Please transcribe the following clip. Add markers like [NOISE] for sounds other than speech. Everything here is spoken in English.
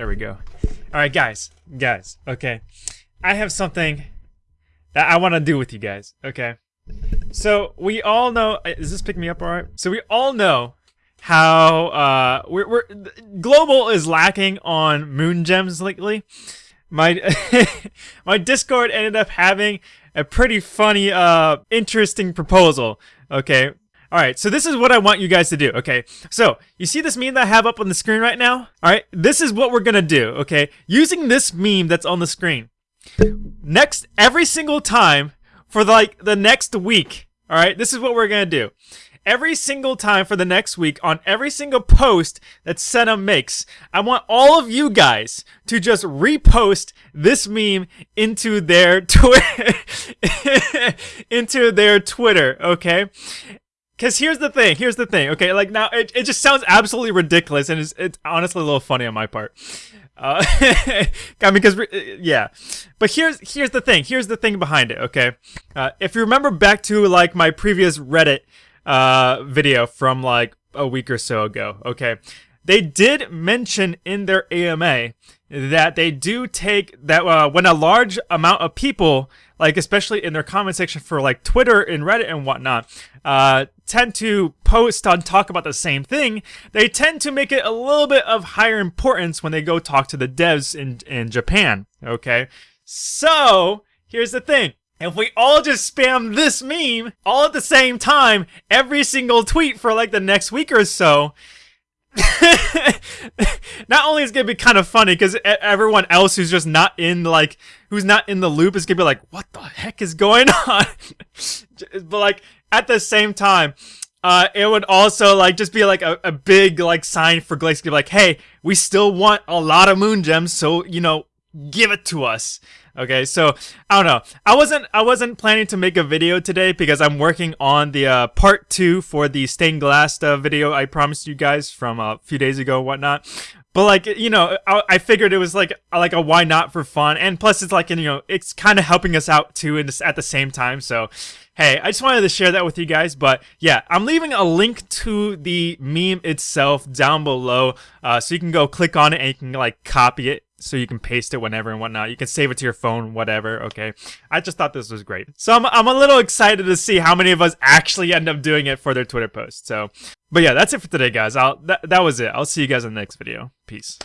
There we go. All right, guys, guys. Okay, I have something that I want to do with you guys. Okay, so we all know. uh, Is this picking me up all right? So we all know how uh we're, we're global is lacking on moon gems lately. My [LAUGHS] my Discord ended up having a pretty funny, uh, interesting proposal. Okay. All right. So this is what I want you guys to do. Okay. So you see this meme that I have up on the screen right now? All right. This is what we're gonna do. Okay. Using this meme that's on the screen. Next, every single time for like the next week. All right. This is what we're gonna do. Every single time for the next week on every single post that Senna makes, I want all of you guys to just repost this meme into their [LAUGHS] Twitter, [LAUGHS] into their Twitter, okay? Because here's the thing, here's the thing, okay? Like now, it, it just sounds absolutely ridiculous, and it's, it's honestly a little funny on my part. Uh, [LAUGHS] I mean, because yeah, but here's here's the thing. Here's the thing behind it. Okay, uh, if you remember back to like my previous Reddit uh, video from like a week or so ago. Okay, they did mention in their AMA that they do take that uh, when a large amount of people, like especially in their comment section for like Twitter and Reddit and whatnot, uh, tend to post on talk about the same thing. They tend to make it a little bit of higher importance when they go talk to the devs in in Japan. Okay, so here's the thing. If we all just spam this meme all at the same time, every single tweet for like the next week or so, [LAUGHS] not only is it gonna be kind of funny because everyone else who's just not in like who's not in the loop is gonna be like, what the heck is going [LAUGHS] on? but like at the same time, uh, it would also like just be like a, a big like sign for Glacier, like, hey, we still want a lot of moon gems, so you know, give it to us. Okay, so I don't know. I wasn't I wasn't planning to make a video today because I'm working on the uh, part two for the stained glass uh, video I promised you guys from a few days ago, whatnot. But like you know, I, I figured it was like like a why not for fun, and plus it's like you know it's kind of helping us out too, and at the same time. So hey, I just wanted to share that with you guys. But yeah, I'm leaving a link to the meme itself down below, uh, so you can go click on it and you can like copy it so you can paste it whenever and whatnot. You can save it to your phone, whatever. Okay. I just thought this was great. So I'm, I'm a little excited to see how many of us actually end up doing it for their Twitter post. So, but yeah, that's it for today, guys. I'll, that, that was it. I'll see you guys in the next video. Peace.